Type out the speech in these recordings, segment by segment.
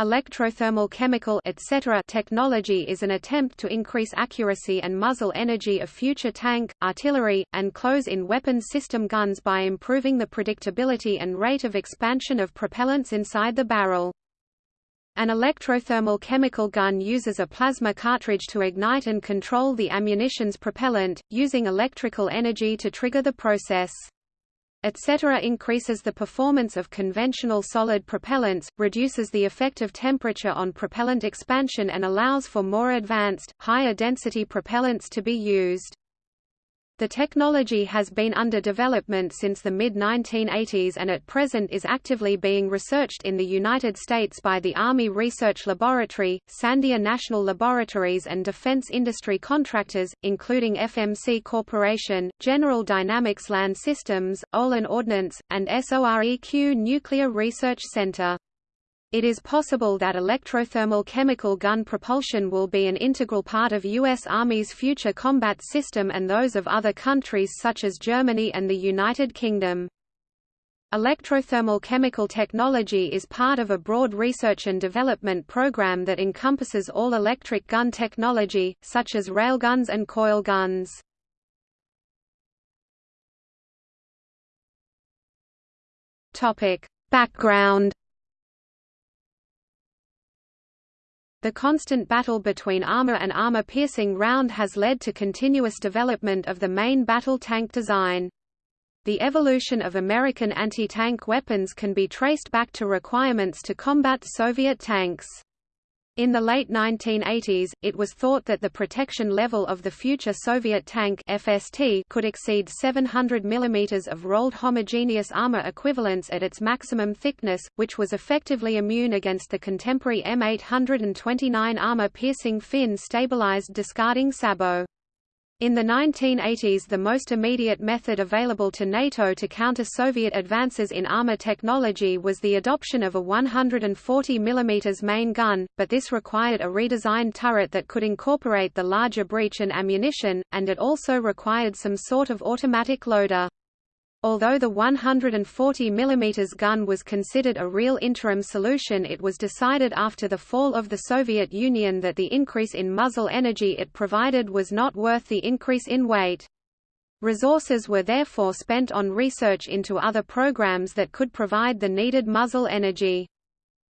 Electrothermal chemical etc. technology is an attempt to increase accuracy and muzzle energy of future tank, artillery, and close-in weapon system guns by improving the predictability and rate of expansion of propellants inside the barrel. An electrothermal chemical gun uses a plasma cartridge to ignite and control the ammunition's propellant, using electrical energy to trigger the process etc. increases the performance of conventional solid propellants, reduces the effect of temperature on propellant expansion and allows for more advanced, higher density propellants to be used. The technology has been under development since the mid-1980s and at present is actively being researched in the United States by the Army Research Laboratory, Sandia National Laboratories and defense industry contractors, including FMC Corporation, General Dynamics Land Systems, Olin Ordnance, and SOREQ Nuclear Research Center. It is possible that electrothermal chemical gun propulsion will be an integral part of U.S. Army's future combat system and those of other countries such as Germany and the United Kingdom. Electrothermal chemical technology is part of a broad research and development program that encompasses all electric gun technology, such as railguns and coil guns. Background The constant battle between armor and armor-piercing round has led to continuous development of the main battle tank design. The evolution of American anti-tank weapons can be traced back to requirements to combat Soviet tanks. In the late 1980s, it was thought that the protection level of the future Soviet tank FST could exceed 700 mm of rolled homogeneous armor equivalents at its maximum thickness, which was effectively immune against the contemporary M829 armor-piercing fin-stabilized discarding sabot. In the 1980s the most immediate method available to NATO to counter Soviet advances in armor technology was the adoption of a 140 mm main gun, but this required a redesigned turret that could incorporate the larger breech and ammunition, and it also required some sort of automatic loader. Although the 140 mm gun was considered a real interim solution it was decided after the fall of the Soviet Union that the increase in muzzle energy it provided was not worth the increase in weight. Resources were therefore spent on research into other programs that could provide the needed muzzle energy.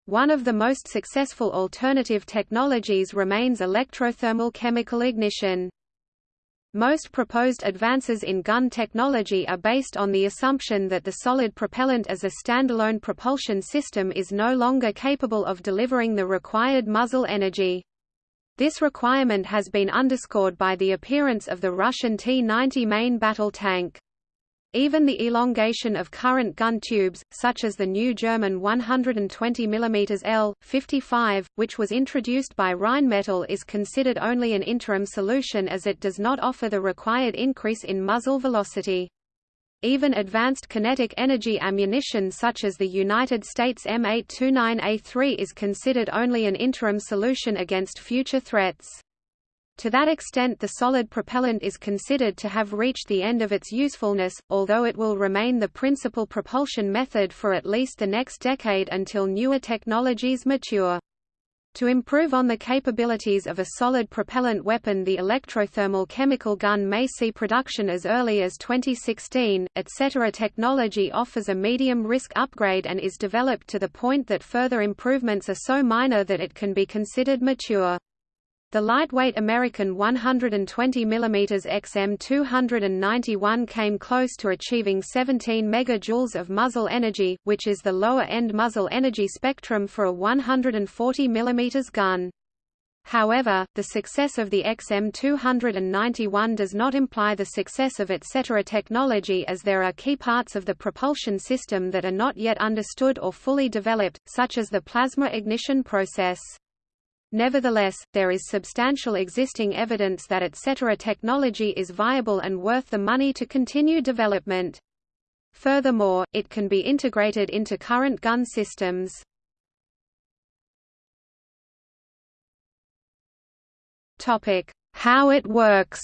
One of the most successful alternative technologies remains electrothermal chemical ignition. Most proposed advances in gun technology are based on the assumption that the solid propellant as a standalone propulsion system is no longer capable of delivering the required muzzle energy. This requirement has been underscored by the appearance of the Russian T-90 main battle tank. Even the elongation of current gun tubes, such as the new German 120 mm L-55, which was introduced by Rheinmetall is considered only an interim solution as it does not offer the required increase in muzzle velocity. Even advanced kinetic energy ammunition such as the United States M829A3 is considered only an interim solution against future threats. To that extent the solid propellant is considered to have reached the end of its usefulness, although it will remain the principal propulsion method for at least the next decade until newer technologies mature. To improve on the capabilities of a solid propellant weapon the electrothermal chemical gun may see production as early as 2016, etc. Technology offers a medium-risk upgrade and is developed to the point that further improvements are so minor that it can be considered mature. The lightweight American 120 mm XM291 came close to achieving 17 MJ of muzzle energy, which is the lower-end muzzle energy spectrum for a 140 mm gun. However, the success of the XM291 does not imply the success of etc. technology as there are key parts of the propulsion system that are not yet understood or fully developed, such as the plasma ignition process. Nevertheless, there is substantial existing evidence that etc. technology is viable and worth the money to continue development. Furthermore, it can be integrated into current gun systems. How it works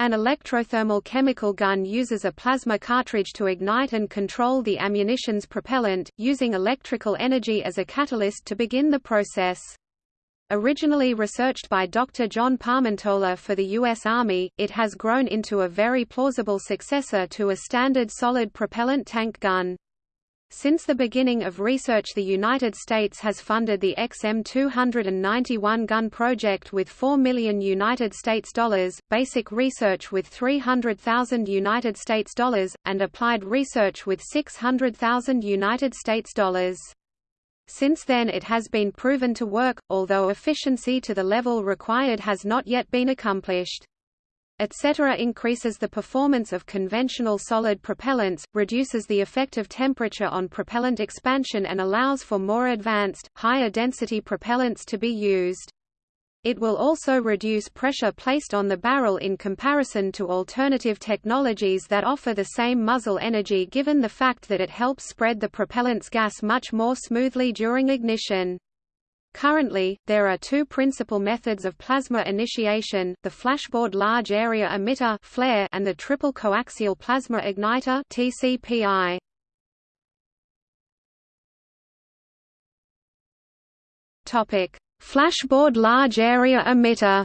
An electrothermal chemical gun uses a plasma cartridge to ignite and control the ammunition's propellant, using electrical energy as a catalyst to begin the process. Originally researched by Dr. John Parmentola for the U.S. Army, it has grown into a very plausible successor to a standard solid propellant tank gun. Since the beginning of research the United States has funded the XM291 gun project with 4 million United States dollars, basic research with 300,000 United States dollars, and applied research with 600,000 United States dollars. Since then it has been proven to work, although efficiency to the level required has not yet been accomplished etc. increases the performance of conventional solid propellants, reduces the effective temperature on propellant expansion and allows for more advanced, higher density propellants to be used. It will also reduce pressure placed on the barrel in comparison to alternative technologies that offer the same muzzle energy given the fact that it helps spread the propellant's gas much more smoothly during ignition. Currently, there are two principal methods of plasma initiation, the flashboard large area emitter flare and the triple coaxial plasma igniter TCPI. Topic: Flashboard large area emitter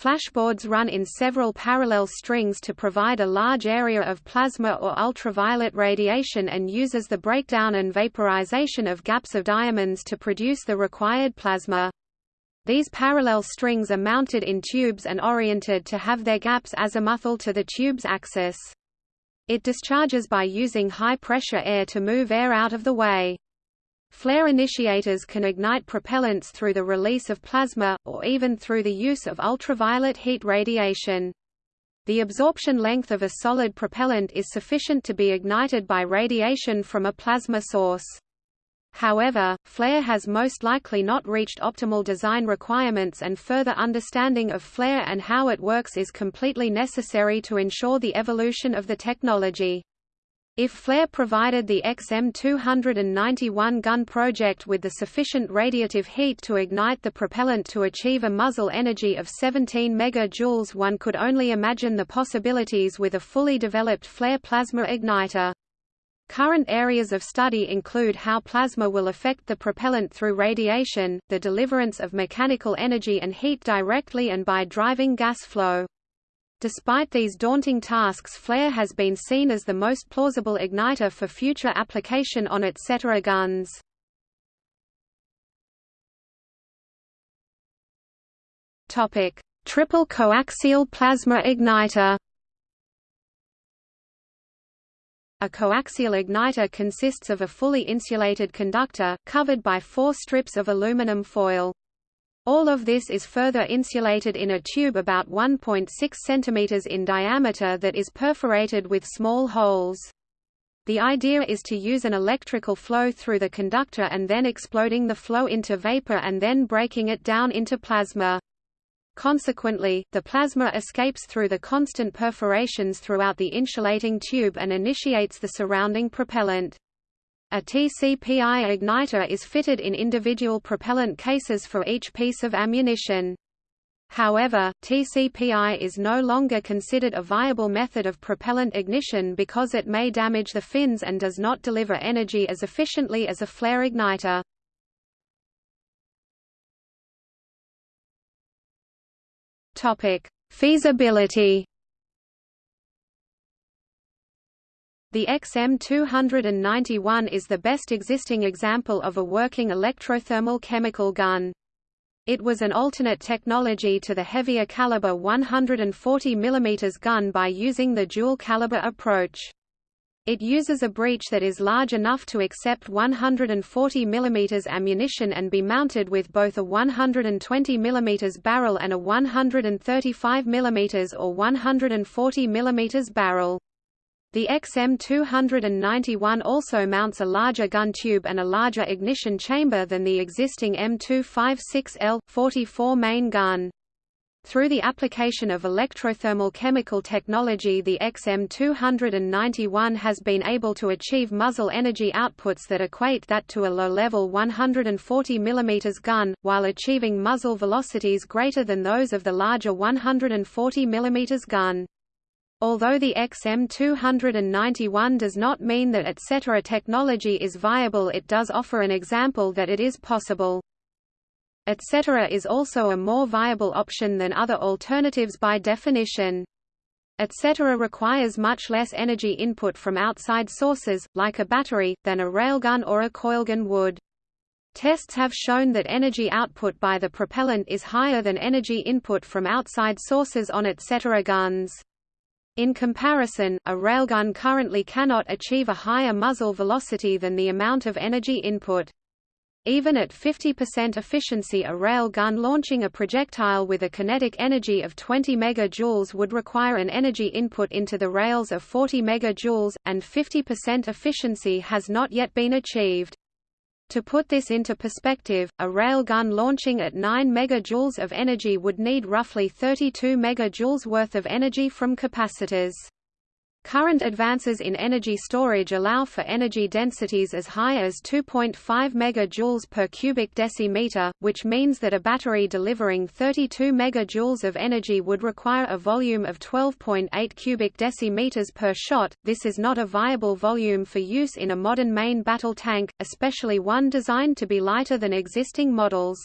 Flashboards run in several parallel strings to provide a large area of plasma or ultraviolet radiation and uses the breakdown and vaporization of gaps of diamonds to produce the required plasma. These parallel strings are mounted in tubes and oriented to have their gaps azimuthal to the tube's axis. It discharges by using high-pressure air to move air out of the way. Flare initiators can ignite propellants through the release of plasma, or even through the use of ultraviolet heat radiation. The absorption length of a solid propellant is sufficient to be ignited by radiation from a plasma source. However, flare has most likely not reached optimal design requirements and further understanding of flare and how it works is completely necessary to ensure the evolution of the technology. If Flare provided the XM291 gun project with the sufficient radiative heat to ignite the propellant to achieve a muzzle energy of 17 MJ one could only imagine the possibilities with a fully developed flare plasma igniter. Current areas of study include how plasma will affect the propellant through radiation, the deliverance of mechanical energy and heat directly and by driving gas flow. Despite these daunting tasks flare has been seen as the most plausible igniter for future application on etc. guns. Triple coaxial plasma igniter A coaxial igniter consists of a fully insulated conductor, covered by four strips of aluminum foil. All of this is further insulated in a tube about 1.6 cm in diameter that is perforated with small holes. The idea is to use an electrical flow through the conductor and then exploding the flow into vapor and then breaking it down into plasma. Consequently, the plasma escapes through the constant perforations throughout the insulating tube and initiates the surrounding propellant. A TCPI igniter is fitted in individual propellant cases for each piece of ammunition. However, TCPI is no longer considered a viable method of propellant ignition because it may damage the fins and does not deliver energy as efficiently as a flare igniter. Feasibility The XM291 is the best existing example of a working electrothermal chemical gun. It was an alternate technology to the heavier caliber 140 mm gun by using the dual caliber approach. It uses a breech that is large enough to accept 140 mm ammunition and be mounted with both a 120 mm barrel and a 135 mm or 140 mm barrel. The XM291 also mounts a larger gun tube and a larger ignition chamber than the existing M256L, 44 main gun. Through the application of electrothermal chemical technology the XM291 has been able to achieve muzzle energy outputs that equate that to a low-level 140 mm gun, while achieving muzzle velocities greater than those of the larger 140 mm gun. Although the XM291 does not mean that etc. technology is viable it does offer an example that it is possible etc. is also a more viable option than other alternatives by definition. etc. requires much less energy input from outside sources, like a battery, than a railgun or a coilgun would. Tests have shown that energy output by the propellant is higher than energy input from outside sources on etc. guns. In comparison, a railgun currently cannot achieve a higher muzzle velocity than the amount of energy input. Even at 50% efficiency a rail gun launching a projectile with a kinetic energy of 20 MJ would require an energy input into the rails of 40 MJ, and 50% efficiency has not yet been achieved. To put this into perspective, a railgun launching at 9 MJ of energy would need roughly 32 MJ worth of energy from capacitors. Current advances in energy storage allow for energy densities as high as 2.5 MJ per cubic decimeter, which means that a battery delivering 32 MJ of energy would require a volume of 12.8 cubic decimeters per shot. This is not a viable volume for use in a modern main battle tank, especially one designed to be lighter than existing models.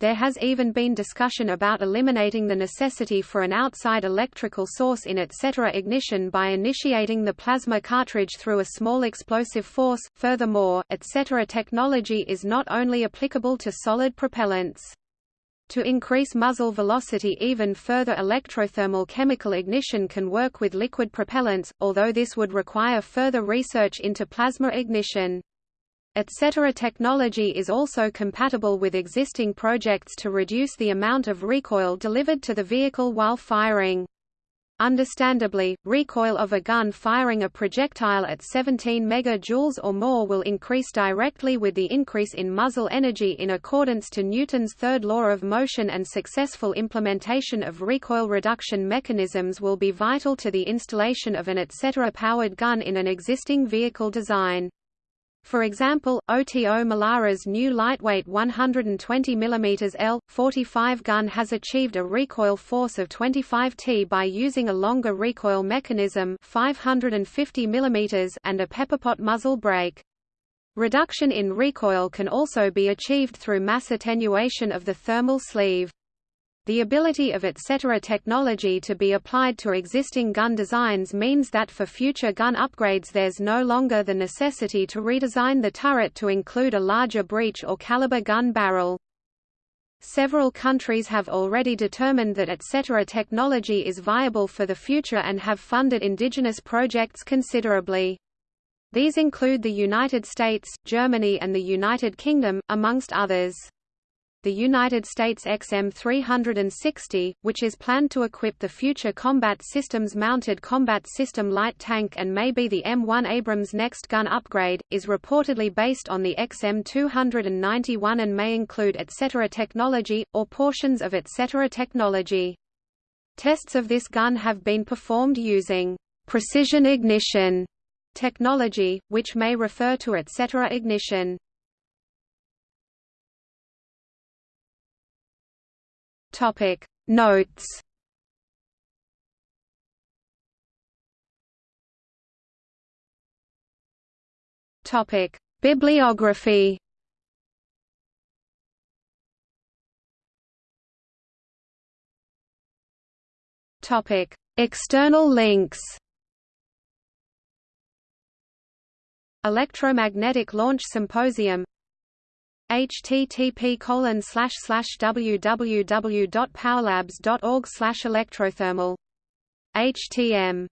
There has even been discussion about eliminating the necessity for an outside electrical source in etc. ignition by initiating the plasma cartridge through a small explosive force. Furthermore, etc. technology is not only applicable to solid propellants. To increase muzzle velocity even further electrothermal chemical ignition can work with liquid propellants, although this would require further research into plasma ignition etc. technology is also compatible with existing projects to reduce the amount of recoil delivered to the vehicle while firing. Understandably, recoil of a gun firing a projectile at 17 MJ or more will increase directly with the increase in muzzle energy in accordance to Newton's third law of motion and successful implementation of recoil reduction mechanisms will be vital to the installation of an etc. powered gun in an existing vehicle design. For example, OTO Melara's new lightweight 120 mm L-45 gun has achieved a recoil force of 25 T by using a longer recoil mechanism 550 mm and a pepperpot muzzle brake. Reduction in recoil can also be achieved through mass attenuation of the thermal sleeve. The ability of etc. technology to be applied to existing gun designs means that for future gun upgrades there's no longer the necessity to redesign the turret to include a larger breech or caliber gun barrel. Several countries have already determined that etc. technology is viable for the future and have funded indigenous projects considerably. These include the United States, Germany and the United Kingdom, amongst others the United States XM360, which is planned to equip the future Combat Systems Mounted Combat System Light Tank and may be the M1 Abrams next gun upgrade, is reportedly based on the XM291 and may include etc. technology, or portions of etc. technology. Tests of this gun have been performed using precision ignition technology, which may refer to etc. ignition. Topic. Notes. Topic. Bibliography. Topic. External links. Electromagnetic Launch Symposium http www.powerlabs.org electrothermal. Htm